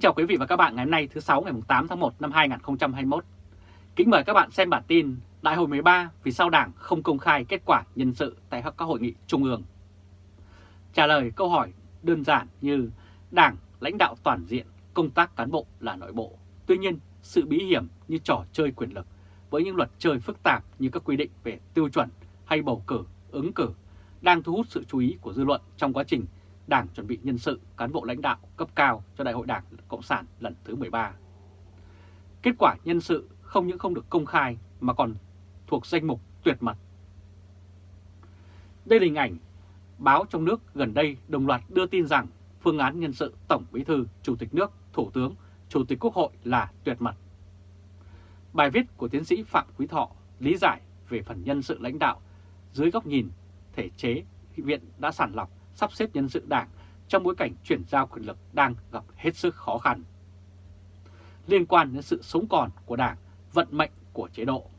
Kính chào quý vị và các bạn ngày hôm nay thứ 6 ngày 8 tháng 1 năm 2021. Kính mời các bạn xem bản tin Đại hội 13 vì sao Đảng không công khai kết quả nhân sự tại các hội nghị trung ương. Trả lời câu hỏi đơn giản như Đảng lãnh đạo toàn diện, công tác cán bộ là nội bộ. Tuy nhiên, sự bí hiểm như trò chơi quyền lực với những luật chơi phức tạp như các quy định về tiêu chuẩn hay bầu cử, ứng cử đang thu hút sự chú ý của dư luận trong quá trình Đảng chuẩn bị nhân sự cán bộ lãnh đạo cấp cao cho Đại hội Đảng Cộng sản lần thứ 13. Kết quả nhân sự không những không được công khai mà còn thuộc danh mục tuyệt mật. Đây là hình ảnh báo trong nước gần đây đồng loạt đưa tin rằng phương án nhân sự Tổng Bí thư, Chủ tịch nước, Thủ tướng, Chủ tịch Quốc hội là tuyệt mật. Bài viết của tiến sĩ Phạm Quý Thọ lý giải về phần nhân sự lãnh đạo dưới góc nhìn thể chế viện đã sản lọc sắp xếp nhân sự đảng trong bối cảnh chuyển giao quyền lực đang gặp hết sức khó khăn. Liên quan đến sự sống còn của đảng, vận mệnh của chế độ.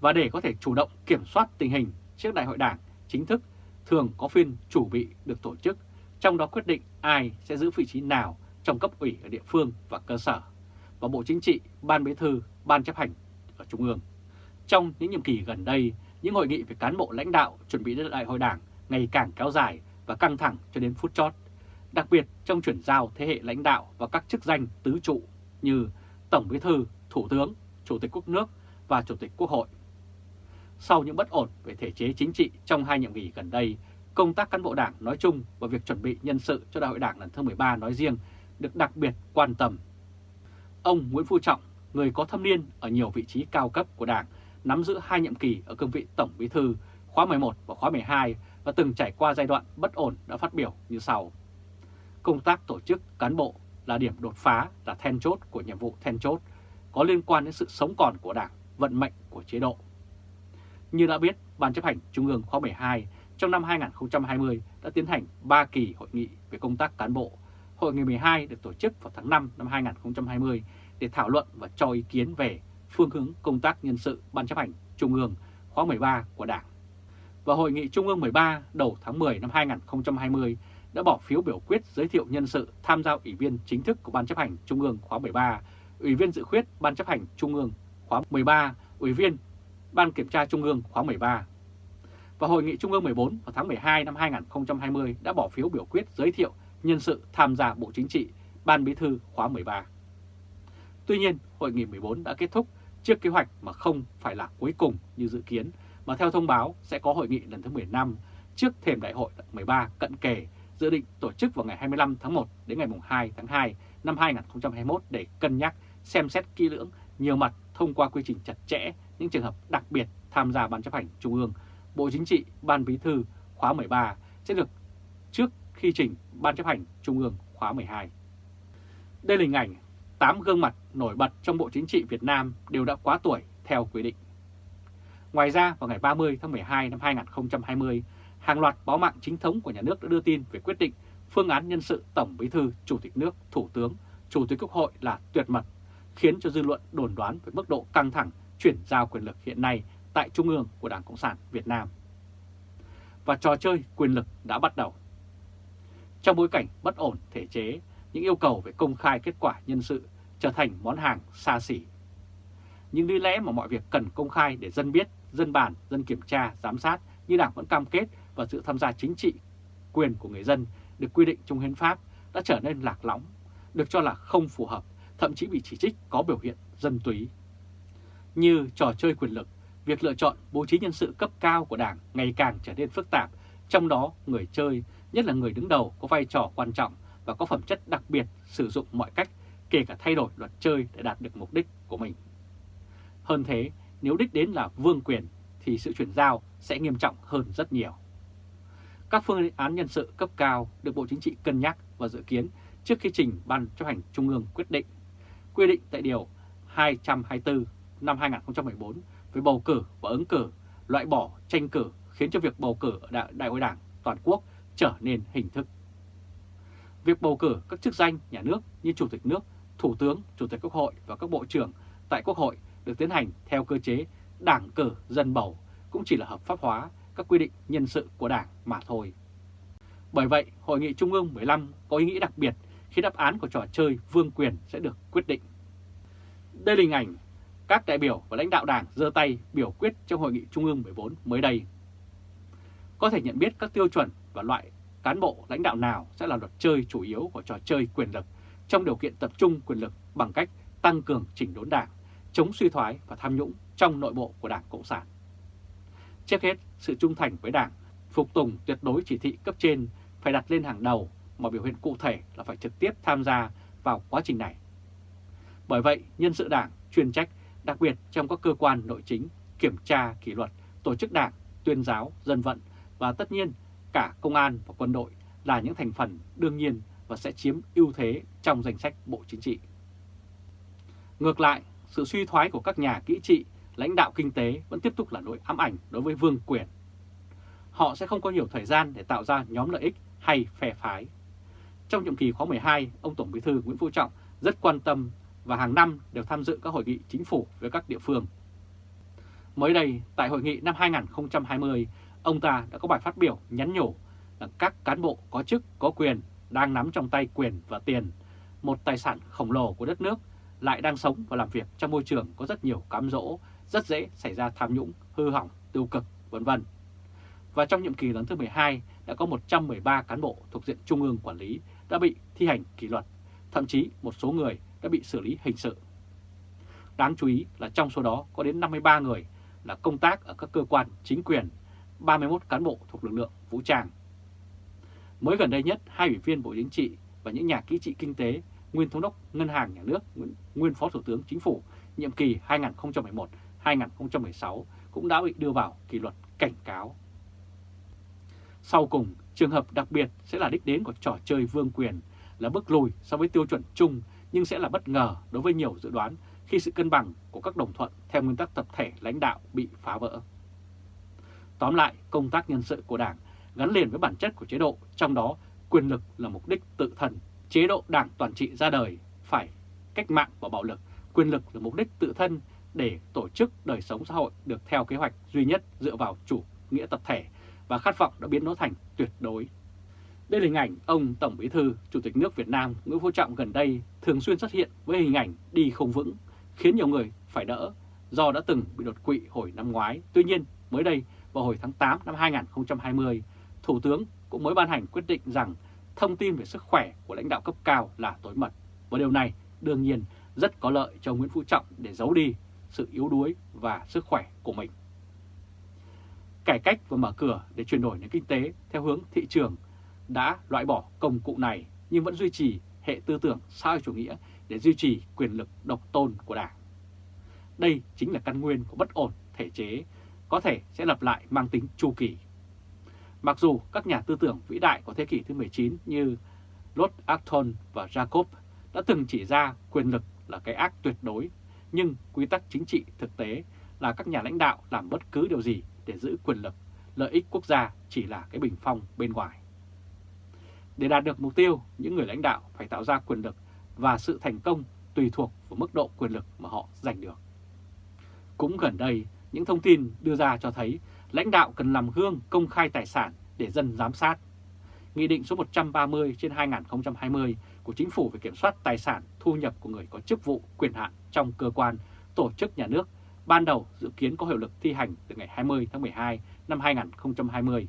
Và để có thể chủ động kiểm soát tình hình trước đại hội đảng chính thức, thường có phiên chủ bị được tổ chức, trong đó quyết định ai sẽ giữ vị trí nào trong cấp ủy ở địa phương và cơ sở, và Bộ Chính trị, Ban Bí thư, Ban chấp hành ở Trung ương. Trong những nhiệm kỳ gần đây, những hội nghị về cán bộ lãnh đạo chuẩn bị đến đại hội đảng ngày càng kéo dài và căng thẳng cho đến phút chót, đặc biệt trong chuyển giao thế hệ lãnh đạo và các chức danh tứ trụ như Tổng Bí thư, Thủ tướng, Chủ tịch Quốc nước và Chủ tịch Quốc hội. Sau những bất ổn về thể chế chính trị trong hai nhiệm kỳ gần đây, công tác cán bộ đảng nói chung và việc chuẩn bị nhân sự cho đại hội đảng lần thứ 13 nói riêng được đặc biệt quan tâm. Ông Nguyễn Phú Trọng, người có thâm niên ở nhiều vị trí cao cấp của đảng, nắm giữ hai nhiệm kỳ ở cương vị Tổng Bí thư khóa 11 và khóa 12 và từng trải qua giai đoạn bất ổn đã phát biểu như sau. Công tác tổ chức cán bộ là điểm đột phá, là then chốt của nhiệm vụ then chốt, có liên quan đến sự sống còn của Đảng, vận mệnh của chế độ. Như đã biết, Ban chấp hành Trung ương khóa 12 trong năm 2020 đã tiến hành 3 kỳ hội nghị về công tác cán bộ. Hội nghị 12 được tổ chức vào tháng 5 năm 2020 để thảo luận và cho ý kiến về phương hướng công tác nhân sự Ban chấp hành Trung ương khóa 13 của Đảng và Hội nghị Trung ương 13 đầu tháng 10 năm 2020 đã bỏ phiếu biểu quyết giới thiệu nhân sự tham gia ủy viên chính thức của Ban chấp hành Trung ương khóa 13, ủy viên dự khuyết Ban chấp hành Trung ương khóa 13, ủy viên Ban kiểm tra Trung ương khóa 13. Và Hội nghị Trung ương 14 vào tháng 12 năm 2020 đã bỏ phiếu biểu quyết giới thiệu nhân sự tham gia Bộ Chính trị, Ban Bí thư khóa 13. Tuy nhiên, Hội nghị 14 đã kết thúc trước kế hoạch mà không phải là cuối cùng như dự kiến mà theo thông báo sẽ có hội nghị lần thứ 15 trước thềm đại hội 13 cận kề dự định tổ chức vào ngày 25 tháng 1 đến ngày 2 tháng 2 năm 2021 để cân nhắc xem xét kỹ lưỡng nhiều mặt thông qua quy trình chặt chẽ những trường hợp đặc biệt tham gia Ban chấp hành Trung ương, Bộ Chính trị, Ban Bí thư khóa 13 sẽ được trước khi trình Ban chấp hành Trung ương khóa 12. Đây là hình ảnh 8 gương mặt nổi bật trong Bộ Chính trị Việt Nam đều đã quá tuổi theo quy định. Ngoài ra, vào ngày 30 tháng 12 năm 2020, hàng loạt báo mạng chính thống của nhà nước đã đưa tin về quyết định phương án nhân sự Tổng Bí thư, Chủ tịch nước, Thủ tướng, Chủ tịch Quốc hội là tuyệt mật, khiến cho dư luận đồn đoán về mức độ căng thẳng chuyển giao quyền lực hiện nay tại Trung ương của Đảng Cộng sản Việt Nam. Và trò chơi quyền lực đã bắt đầu. Trong bối cảnh bất ổn thể chế, những yêu cầu về công khai kết quả nhân sự trở thành món hàng xa xỉ. Nhưng lý lẽ mà mọi việc cần công khai để dân biết dân bàn, dân kiểm tra, giám sát như Đảng vẫn cam kết và sự tham gia chính trị, quyền của người dân được quy định trong hiến pháp đã trở nên lạc lõng, được cho là không phù hợp, thậm chí bị chỉ trích có biểu hiện dân túy. Như trò chơi quyền lực, việc lựa chọn bố trí nhân sự cấp cao của Đảng ngày càng trở nên phức tạp, trong đó người chơi, nhất là người đứng đầu có vai trò quan trọng và có phẩm chất đặc biệt sử dụng mọi cách, kể cả thay đổi luật chơi để đạt được mục đích của mình. Hơn thế, nếu đích đến là vương quyền thì sự chuyển giao sẽ nghiêm trọng hơn rất nhiều. Các phương án nhân sự cấp cao được Bộ Chính trị cân nhắc và dự kiến trước khi trình Ban chấp hành Trung ương quyết định. Quy định tại Điều 224 năm 2014 về bầu cử và ứng cử, loại bỏ tranh cử khiến cho việc bầu cử ở đại, đại hội đảng toàn quốc trở nên hình thức. Việc bầu cử các chức danh nhà nước như Chủ tịch nước, Thủ tướng, Chủ tịch Quốc hội và các bộ trưởng tại Quốc hội được tiến hành theo cơ chế đảng cử dân bầu cũng chỉ là hợp pháp hóa các quy định nhân sự của đảng mà thôi. Bởi vậy, Hội nghị Trung ương 15 có ý nghĩa đặc biệt khi đáp án của trò chơi vương quyền sẽ được quyết định. Đây là hình ảnh các đại biểu và lãnh đạo đảng giơ tay biểu quyết trong Hội nghị Trung ương 14 mới đây. Có thể nhận biết các tiêu chuẩn và loại cán bộ lãnh đạo nào sẽ là luật chơi chủ yếu của trò chơi quyền lực trong điều kiện tập trung quyền lực bằng cách tăng cường chỉnh đốn đảng, chống suy thoái và tham nhũng trong nội bộ của Đảng Cộng sản. Trước hết, sự trung thành với Đảng, phục tùng tuyệt đối chỉ thị cấp trên phải đặt lên hàng đầu mà biểu hiện cụ thể là phải trực tiếp tham gia vào quá trình này. Bởi vậy, nhân sự Đảng chuyên trách, đặc biệt trong các cơ quan nội chính, kiểm tra kỷ luật, tổ chức Đảng, tuyên giáo, dân vận và tất nhiên cả công an và quân đội là những thành phần đương nhiên và sẽ chiếm ưu thế trong danh sách Bộ Chính trị. Ngược lại, sự suy thoái của các nhà kỹ trị, lãnh đạo kinh tế vẫn tiếp tục là nỗi ám ảnh đối với vương quyền. Họ sẽ không có nhiều thời gian để tạo ra nhóm lợi ích hay phe phái. Trong nhiệm kỳ khóa 12, ông Tổng Bí thư Nguyễn Phú Trọng rất quan tâm và hàng năm đều tham dự các hội nghị chính phủ với các địa phương. Mới đây, tại hội nghị năm 2020, ông ta đã có bài phát biểu nhắn nhủ là các cán bộ có chức, có quyền đang nắm trong tay quyền và tiền, một tài sản khổng lồ của đất nước, lại đang sống và làm việc trong môi trường có rất nhiều cám dỗ, rất dễ xảy ra tham nhũng, hư hỏng, tiêu cực, vân vân. Và trong nhiệm kỳ lần thứ 12 đã có 113 cán bộ thuộc diện Trung ương quản lý đã bị thi hành kỷ luật, thậm chí một số người đã bị xử lý hình sự. Đáng chú ý là trong số đó có đến 53 người là công tác ở các cơ quan chính quyền, 31 cán bộ thuộc lực lượng vũ trang. Mới gần đây nhất, hai ủy viên Bộ Chính trị và những nhà kỹ trị kinh tế, nguyên thống đốc Ngân hàng Nhà nước, nguyên Phó Thủ tướng Chính phủ, nhiệm kỳ 2011-2016 cũng đã bị đưa vào kỷ luật cảnh cáo. Sau cùng, trường hợp đặc biệt sẽ là đích đến của trò chơi vương quyền, là bước lùi so với tiêu chuẩn chung nhưng sẽ là bất ngờ đối với nhiều dự đoán khi sự cân bằng của các đồng thuận theo nguyên tắc tập thể lãnh đạo bị phá vỡ. Tóm lại, công tác nhân sự của Đảng gắn liền với bản chất của chế độ, trong đó quyền lực là mục đích tự thân. Chế độ đảng toàn trị ra đời phải cách mạng và bạo lực, quyền lực là mục đích tự thân để tổ chức đời sống xã hội được theo kế hoạch duy nhất dựa vào chủ nghĩa tập thể và khát vọng đã biến nó thành tuyệt đối. Đây là hình ảnh ông Tổng Bí thư, Chủ tịch nước Việt Nam Nguyễn Phú Trọng gần đây thường xuyên xuất hiện với hình ảnh đi không vững, khiến nhiều người phải đỡ do đã từng bị đột quỵ hồi năm ngoái. Tuy nhiên, mới đây vào hồi tháng 8 năm 2020, Thủ tướng cũng mới ban hành quyết định rằng thông tin về sức khỏe của lãnh đạo cấp cao là tối mật. Và điều này đương nhiên rất có lợi cho Nguyễn Phú Trọng để giấu đi sự yếu đuối và sức khỏe của mình. Cải cách và mở cửa để chuyển đổi nền kinh tế theo hướng thị trường đã loại bỏ công cụ này nhưng vẫn duy trì hệ tư tưởng xã hội chủ nghĩa để duy trì quyền lực độc tôn của Đảng. Đây chính là căn nguyên của bất ổn thể chế, có thể sẽ lặp lại mang tính chu kỳ. Mặc dù các nhà tư tưởng vĩ đại của thế kỷ thứ 19 như Lord Acton và Jacob đã từng chỉ ra quyền lực là cái ác tuyệt đối, nhưng quy tắc chính trị thực tế là các nhà lãnh đạo làm bất cứ điều gì để giữ quyền lực, lợi ích quốc gia chỉ là cái bình phong bên ngoài. Để đạt được mục tiêu, những người lãnh đạo phải tạo ra quyền lực và sự thành công tùy thuộc vào mức độ quyền lực mà họ giành được. Cũng gần đây, những thông tin đưa ra cho thấy lãnh đạo cần làm gương công khai tài sản để dân giám sát. Nghị định số 130 trên 2020 của Chính phủ về kiểm soát tài sản thu nhập của người có chức vụ quyền hạn trong cơ quan, tổ chức nhà nước ban đầu dự kiến có hiệu lực thi hành từ ngày 20 tháng 12 năm 2020.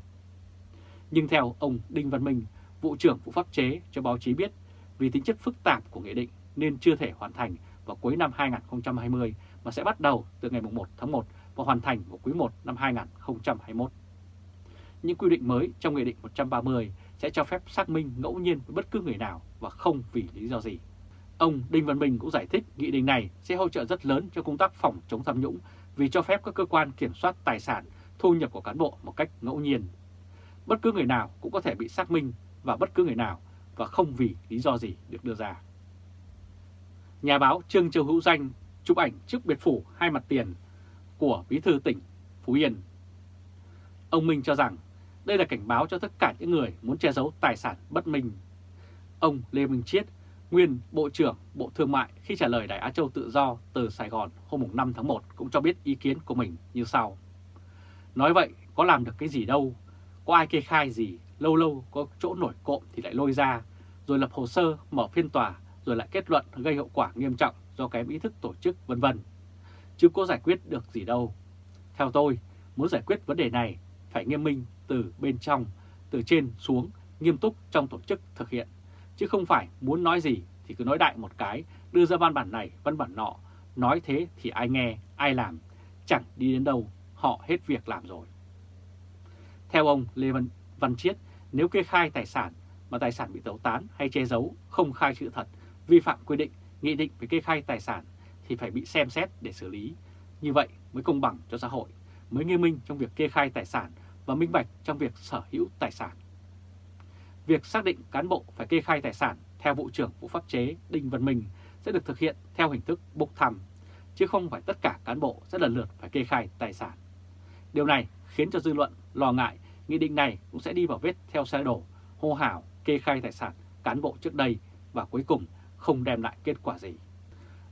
Nhưng theo ông Đinh Văn Minh, vụ trưởng vụ pháp chế cho báo chí biết vì tính chất phức tạp của nghị định nên chưa thể hoàn thành vào cuối năm 2020 mà sẽ bắt đầu từ ngày 1 tháng 1 và hoàn thành vào quý 1 năm 2021. Những quy định mới trong Nghị định 130 sẽ cho phép xác minh ngẫu nhiên với bất cứ người nào và không vì lý do gì. Ông Đinh Văn Bình cũng giải thích nghị định này sẽ hỗ trợ rất lớn cho công tác phòng chống tham nhũng vì cho phép các cơ quan kiểm soát tài sản, thu nhập của cán bộ một cách ngẫu nhiên. Bất cứ người nào cũng có thể bị xác minh và bất cứ người nào và không vì lý do gì được đưa ra. Nhà báo Trương Châu Hữu Danh chụp ảnh trước biệt phủ hai mặt tiền của Bí thư tỉnh Phú Yên. Ông Minh cho rằng đây là cảnh báo cho tất cả những người muốn che giấu tài sản bất minh. Ông Lê Minh Chiết, nguyên Bộ trưởng Bộ Thương mại khi trả lời Đài Á Châu Tự Do từ Sài Gòn hôm 5 tháng 1 cũng cho biết ý kiến của mình như sau. Nói vậy có làm được cái gì đâu, có ai kê khai gì, lâu lâu có chỗ nổi cộm thì lại lôi ra, rồi lập hồ sơ mở phiên tòa, rồi lại kết luận gây hậu quả nghiêm trọng do kém ý thức tổ chức vân vân. Chứ có giải quyết được gì đâu. Theo tôi, muốn giải quyết vấn đề này phải nghiêm minh từ bên trong, từ trên xuống, nghiêm túc trong tổ chức thực hiện. Chứ không phải muốn nói gì thì cứ nói đại một cái, đưa ra văn bản này, văn bản nọ, nói thế thì ai nghe, ai làm, chẳng đi đến đâu, họ hết việc làm rồi. Theo ông Lê Văn, Văn Chiết, nếu kê khai tài sản mà tài sản bị tẩu tán hay che giấu, không khai chữ thật, vi phạm quy định, nghị định về kê khai tài sản thì phải bị xem xét để xử lý. Như vậy mới công bằng cho xã hội, mới nghiêm minh trong việc kê khai tài sản và minh bạch trong việc sở hữu tài sản. Việc xác định cán bộ phải kê khai tài sản theo Vụ trưởng Vụ Pháp chế Đinh Văn Minh sẽ được thực hiện theo hình thức bốc thăm, chứ không phải tất cả cán bộ sẽ lần lượt phải kê khai tài sản. Điều này khiến cho dư luận lo ngại nghị định này cũng sẽ đi vào vết theo xe đổ, hô hào kê khai tài sản cán bộ trước đây và cuối cùng không đem lại kết quả gì.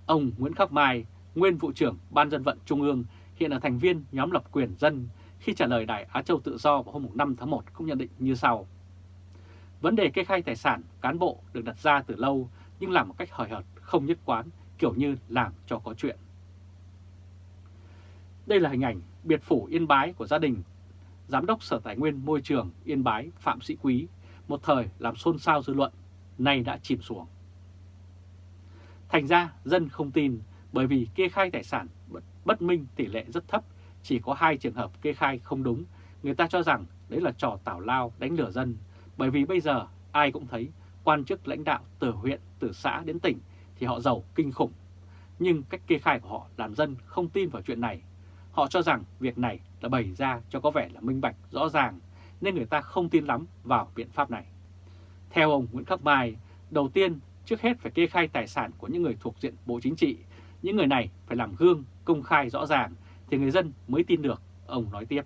Ông Nguyễn Khắc Mai, nguyên vụ trưởng Ban dân vận Trung ương, hiện là thành viên nhóm lập quyền dân, khi trả lời Đài Á Châu Tự Do vào hôm 5 tháng 1 cũng nhận định như sau. Vấn đề kê khai tài sản cán bộ được đặt ra từ lâu nhưng làm một cách hời hợt, không nhất quán, kiểu như làm cho có chuyện. Đây là hình ảnh biệt phủ Yên Bái của gia đình Giám đốc Sở Tài nguyên Môi trường Yên Bái Phạm Sĩ Quý, một thời làm xôn xao dư luận, nay đã chìm xuống. Thành ra dân không tin bởi vì kê khai tài sản bất minh tỷ lệ rất thấp, chỉ có hai trường hợp kê khai không đúng. Người ta cho rằng đấy là trò tảo lao đánh lửa dân, bởi vì bây giờ ai cũng thấy quan chức lãnh đạo từ huyện, từ xã đến tỉnh thì họ giàu kinh khủng. Nhưng cách kê khai của họ làm dân không tin vào chuyện này. Họ cho rằng việc này là bày ra cho có vẻ là minh bạch, rõ ràng, nên người ta không tin lắm vào biện pháp này. Theo ông Nguyễn Khắc Mai, đầu tiên trước hết phải kê khai tài sản của những người thuộc diện Bộ Chính trị. Những người này phải làm gương, công khai rõ ràng thì người dân mới tin được, ông nói tiếp.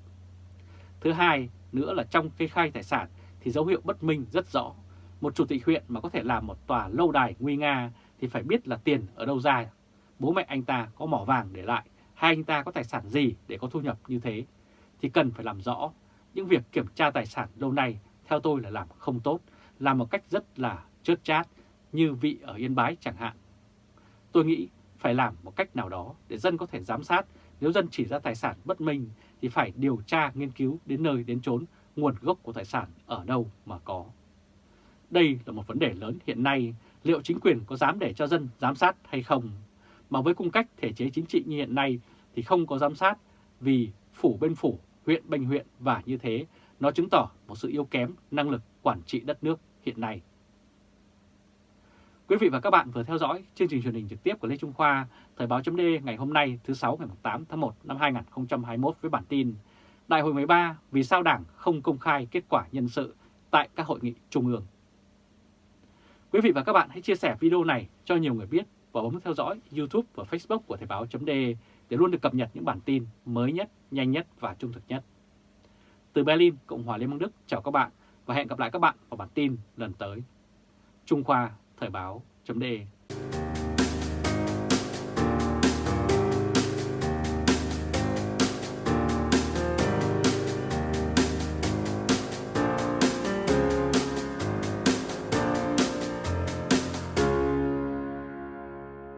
Thứ hai nữa là trong kê khai tài sản thì dấu hiệu bất minh rất rõ. Một chủ tịch huyện mà có thể làm một tòa lâu đài nguy nga thì phải biết là tiền ở đâu ra. Bố mẹ anh ta có mỏ vàng để lại hay anh ta có tài sản gì để có thu nhập như thế thì cần phải làm rõ. Những việc kiểm tra tài sản lâu nay theo tôi là làm không tốt, làm một cách rất là chớt chát như vị ở Yên Bái chẳng hạn. Tôi nghĩ phải làm một cách nào đó để dân có thể giám sát. Nếu dân chỉ ra tài sản bất minh thì phải điều tra, nghiên cứu đến nơi đến chốn nguồn gốc của tài sản ở đâu mà có. Đây là một vấn đề lớn hiện nay, liệu chính quyền có dám để cho dân giám sát hay không? Mà với cung cách thể chế chính trị như hiện nay thì không có giám sát vì phủ bên phủ, huyện bên huyện và như thế nó chứng tỏ một sự yếu kém năng lực quản trị đất nước hiện nay. Quý vị và các bạn vừa theo dõi chương trình truyền hình trực tiếp của Lê Trung Khoa, Thời báo chấm ngày hôm nay thứ 6 ngày 8 tháng 1 năm 2021 với bản tin Đại hội 13 vì sao Đảng không công khai kết quả nhân sự tại các hội nghị trung ương. Quý vị và các bạn hãy chia sẻ video này cho nhiều người biết và bấm theo dõi YouTube và Facebook của Thời báo chấm để luôn được cập nhật những bản tin mới nhất, nhanh nhất và trung thực nhất. Từ Berlin, Cộng hòa Liên bang Đức chào các bạn và hẹn gặp lại các bạn vào bản tin lần tới. Trung Khoa Thời báo.de